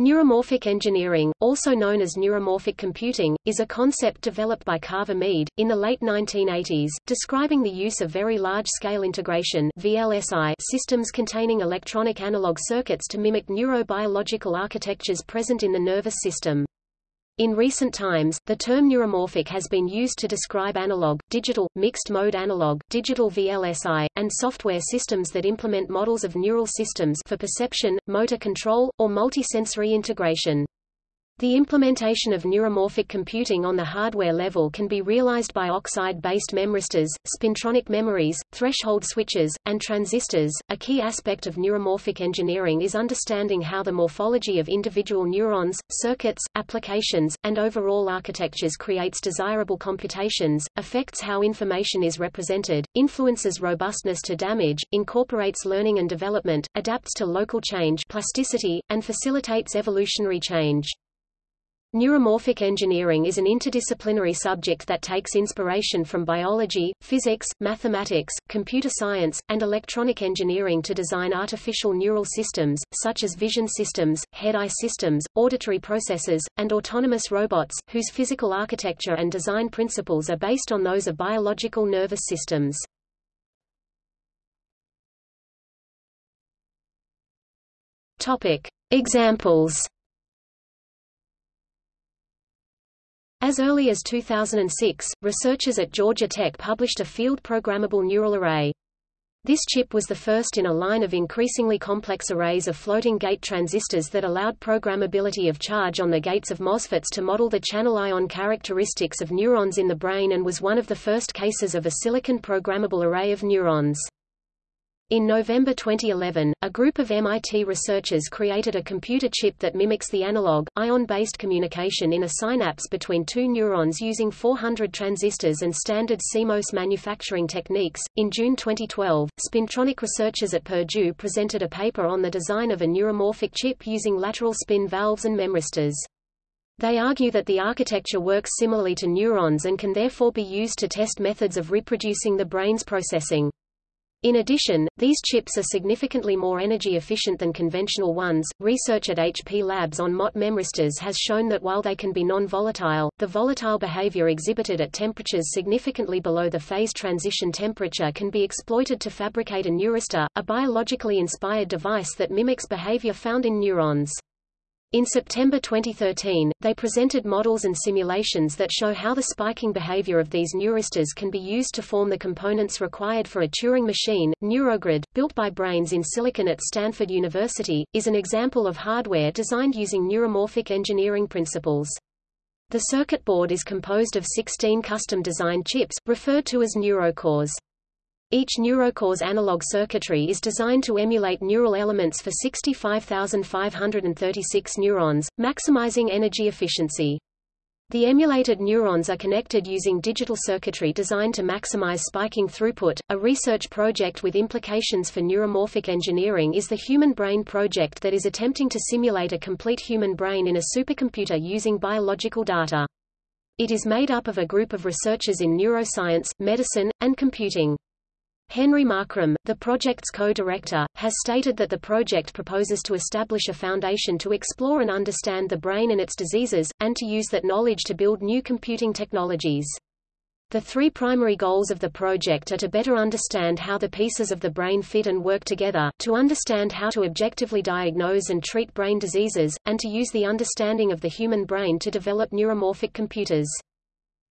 Neuromorphic engineering, also known as neuromorphic computing, is a concept developed by Carver Mead, in the late 1980s, describing the use of very large-scale integration VLSI systems containing electronic analog circuits to mimic neurobiological architectures present in the nervous system. In recent times, the term neuromorphic has been used to describe analog, digital, mixed-mode analog, digital VLSI, and software systems that implement models of neural systems for perception, motor control, or multisensory integration. The implementation of neuromorphic computing on the hardware level can be realized by oxide-based memristors, spintronic memories, threshold switches, and transistors. A key aspect of neuromorphic engineering is understanding how the morphology of individual neurons, circuits, applications, and overall architectures creates desirable computations, affects how information is represented, influences robustness to damage, incorporates learning and development, adapts to local change plasticity, and facilitates evolutionary change. Neuromorphic engineering is an interdisciplinary subject that takes inspiration from biology, physics, mathematics, computer science, and electronic engineering to design artificial neural systems, such as vision systems, head-eye systems, auditory processors, and autonomous robots, whose physical architecture and design principles are based on those of biological nervous systems. Topic. Examples As early as 2006, researchers at Georgia Tech published a field-programmable neural array. This chip was the first in a line of increasingly complex arrays of floating gate transistors that allowed programmability of charge on the gates of MOSFETs to model the channel ion characteristics of neurons in the brain and was one of the first cases of a silicon programmable array of neurons. In November 2011, a group of MIT researchers created a computer chip that mimics the analog, ion-based communication in a synapse between two neurons using 400 transistors and standard CMOS manufacturing techniques. In June 2012, Spintronic researchers at Purdue presented a paper on the design of a neuromorphic chip using lateral spin valves and memristors. They argue that the architecture works similarly to neurons and can therefore be used to test methods of reproducing the brain's processing. In addition, these chips are significantly more energy efficient than conventional ones. Research at HP Labs on Mott memristors has shown that while they can be non-volatile, the volatile behavior exhibited at temperatures significantly below the phase transition temperature can be exploited to fabricate a neuristor, a biologically inspired device that mimics behavior found in neurons. In September 2013, they presented models and simulations that show how the spiking behavior of these neuristors can be used to form the components required for a Turing machine. Neurogrid, built by Brains in Silicon at Stanford University, is an example of hardware designed using neuromorphic engineering principles. The circuit board is composed of 16 custom-designed chips, referred to as neurocores. Each neurocore's analog circuitry is designed to emulate neural elements for 65,536 neurons, maximizing energy efficiency. The emulated neurons are connected using digital circuitry designed to maximize spiking throughput. A research project with implications for neuromorphic engineering is the Human Brain Project that is attempting to simulate a complete human brain in a supercomputer using biological data. It is made up of a group of researchers in neuroscience, medicine, and computing. Henry Markram, the project's co-director, has stated that the project proposes to establish a foundation to explore and understand the brain and its diseases, and to use that knowledge to build new computing technologies. The three primary goals of the project are to better understand how the pieces of the brain fit and work together, to understand how to objectively diagnose and treat brain diseases, and to use the understanding of the human brain to develop neuromorphic computers.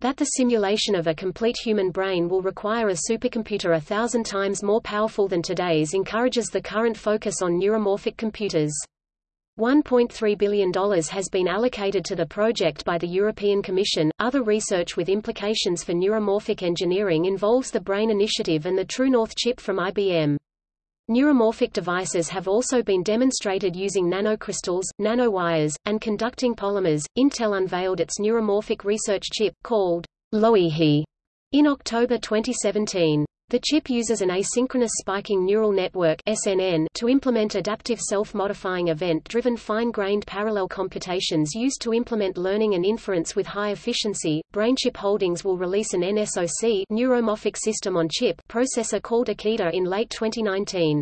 That the simulation of a complete human brain will require a supercomputer a thousand times more powerful than today's encourages the current focus on neuromorphic computers. $1.3 billion has been allocated to the project by the European Commission. Other research with implications for neuromorphic engineering involves the BRAIN Initiative and the TrueNorth chip from IBM. Neuromorphic devices have also been demonstrated using nanocrystals, nanowires, and conducting polymers. Intel unveiled its neuromorphic research chip, called Loihi, in October 2017. The chip uses an asynchronous spiking neural network SNN to implement adaptive self-modifying event-driven fine-grained parallel computations used to implement learning and inference with high efficiency. BrainChip Holdings will release an NSOC neuromorphic system on chip processor called Akida in late 2019.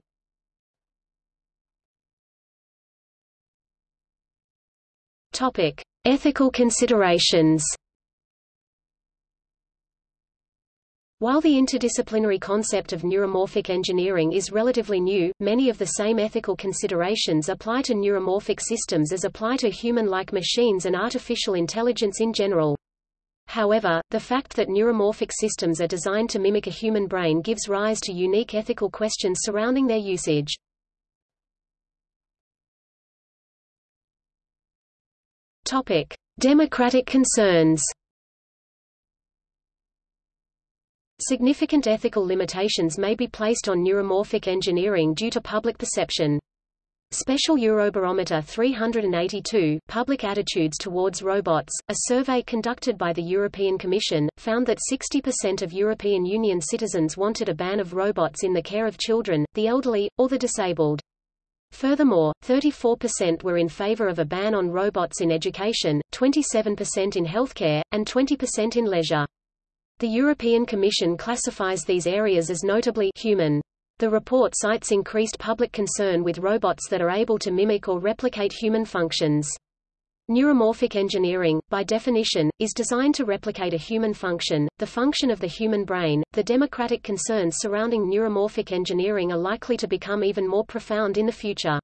Topic: Ethical considerations. While the interdisciplinary concept of neuromorphic engineering is relatively new, many of the same ethical considerations apply to neuromorphic systems as apply to human-like machines and artificial intelligence in general. However, the fact that neuromorphic systems are designed to mimic a human brain gives rise to unique ethical questions surrounding their usage. Topic: Democratic concerns. Significant ethical limitations may be placed on neuromorphic engineering due to public perception. Special Eurobarometer 382, Public Attitudes Towards Robots, a survey conducted by the European Commission, found that 60% of European Union citizens wanted a ban of robots in the care of children, the elderly, or the disabled. Furthermore, 34% were in favor of a ban on robots in education, 27% in healthcare, and 20% in leisure. The European Commission classifies these areas as notably human. The report cites increased public concern with robots that are able to mimic or replicate human functions. Neuromorphic engineering, by definition, is designed to replicate a human function, the function of the human brain. The democratic concerns surrounding neuromorphic engineering are likely to become even more profound in the future.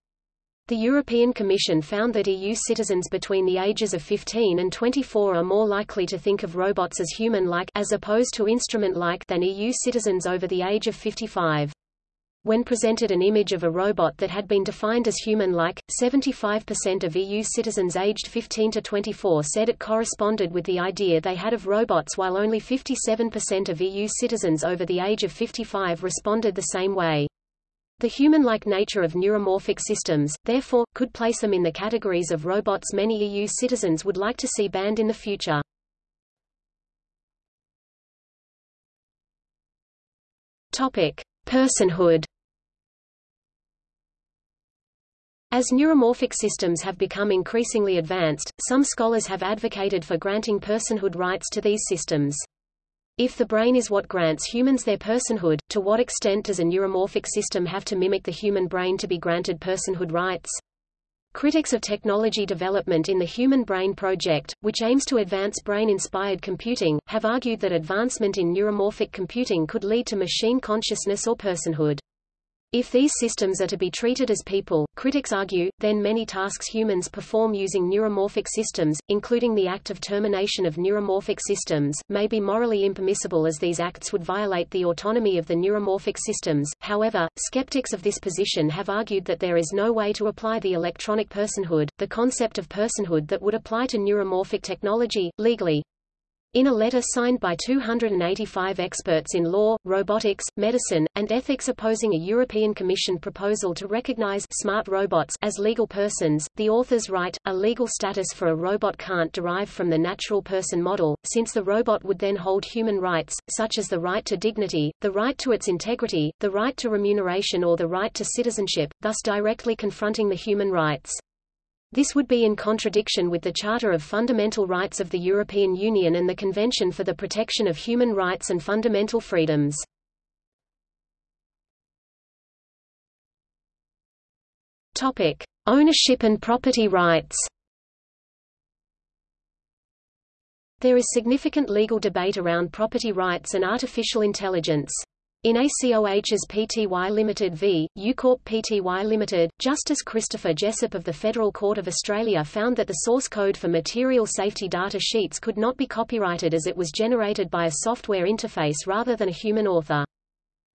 The European Commission found that EU citizens between the ages of 15 and 24 are more likely to think of robots as human-like as opposed to instrument-like than EU citizens over the age of 55. When presented an image of a robot that had been defined as human-like, 75% of EU citizens aged 15 to 24 said it corresponded with the idea they had of robots while only 57% of EU citizens over the age of 55 responded the same way. The human-like nature of neuromorphic systems, therefore, could place them in the categories of robots many EU citizens would like to see banned in the future. Topic: Personhood. As neuromorphic systems have become increasingly advanced, some scholars have advocated for granting personhood rights to these systems. If the brain is what grants humans their personhood, to what extent does a neuromorphic system have to mimic the human brain to be granted personhood rights? Critics of technology development in the Human Brain Project, which aims to advance brain-inspired computing, have argued that advancement in neuromorphic computing could lead to machine consciousness or personhood. If these systems are to be treated as people, critics argue, then many tasks humans perform using neuromorphic systems, including the act of termination of neuromorphic systems, may be morally impermissible as these acts would violate the autonomy of the neuromorphic systems. However, skeptics of this position have argued that there is no way to apply the electronic personhood, the concept of personhood that would apply to neuromorphic technology, legally. In a letter signed by 285 experts in law, robotics, medicine, and ethics opposing a European Commission proposal to recognize smart robots as legal persons, the authors write, a legal status for a robot can't derive from the natural person model, since the robot would then hold human rights, such as the right to dignity, the right to its integrity, the right to remuneration or the right to citizenship, thus directly confronting the human rights. This would be in contradiction with the Charter of Fundamental Rights of the European Union and the Convention for the Protection of Human Rights and Fundamental Freedoms. Topic: Ownership and property rights. There is significant legal debate around property rights and artificial intelligence. In Acohs Pty Limited v. Ucorp Pty Limited, Justice Christopher Jessup of the Federal Court of Australia found that the source code for material safety data sheets could not be copyrighted as it was generated by a software interface rather than a human author.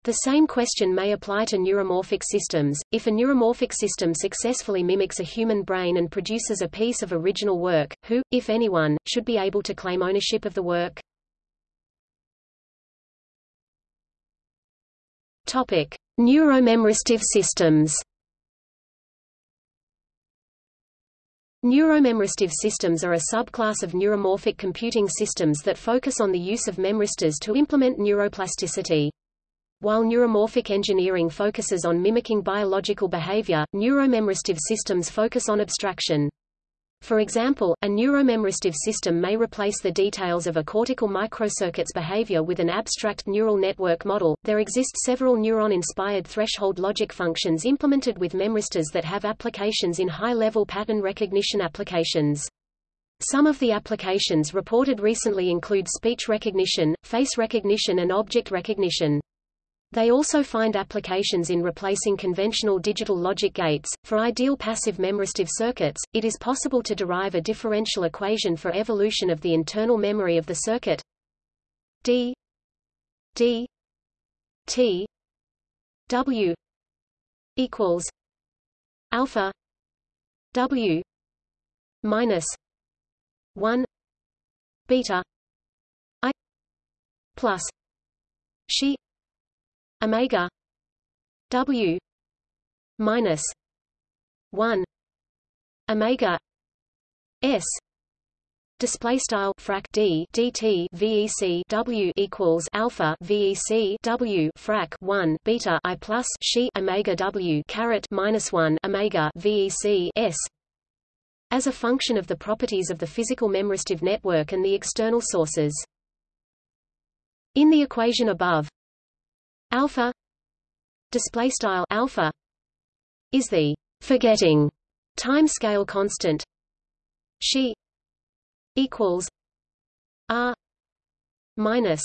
The same question may apply to neuromorphic systems. If a neuromorphic system successfully mimics a human brain and produces a piece of original work, who, if anyone, should be able to claim ownership of the work? Topic: Neuromemristive systems. Neuromemristive systems are a subclass of neuromorphic computing systems that focus on the use of memristors to implement neuroplasticity. While neuromorphic engineering focuses on mimicking biological behavior, neuromemristive systems focus on abstraction. For example, a neuromemristive system may replace the details of a cortical microcircuit's behavior with an abstract neural network model. There exist several neuron-inspired threshold logic functions implemented with memristors that have applications in high-level pattern recognition applications. Some of the applications reported recently include speech recognition, face recognition and object recognition. They also find applications in replacing conventional digital logic gates. For ideal passive memristive circuits, it is possible to derive a differential equation for evolution of the internal memory of the circuit. D D T W equals alpha W minus one beta I plus she omega W minus one omega S Display style frac d dt vec w equals alpha vec w frac 1 beta i plus she omega w caret minus 1 omega vec s as a function of the properties of the physical memristive network and the external sources. In the equation above, alpha display style alpha is the forgetting time-scale constant. She equals r minus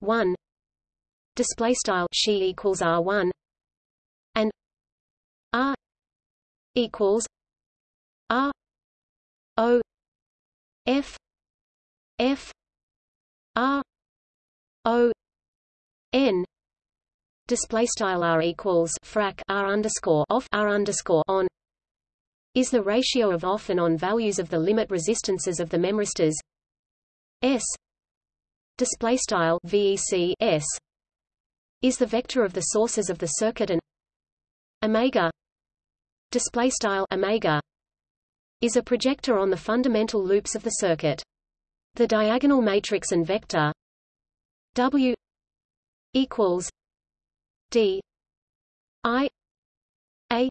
1 display style she equals r1 and r equals r o f f r o n. Display style r equals frac r underscore off r underscore on is the ratio of off and on values of the limit resistances of the memristors. S. Display style VEC S is the vector of the sources of the circuit and omega. Display style omega is a projector on the fundamental loops of the circuit. The diagonal matrix and vector W equals D I A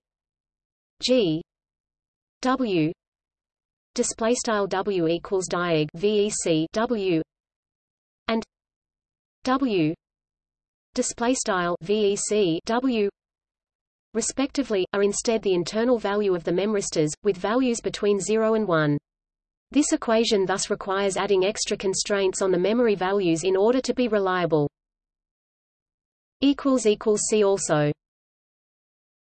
G W. Display style W equals diag VEC W. And W. Display style VEC W. Respectively are instead the internal value of the memristors with values between 0 and 1 this equation thus requires adding extra constraints on the memory values in order to be reliable see also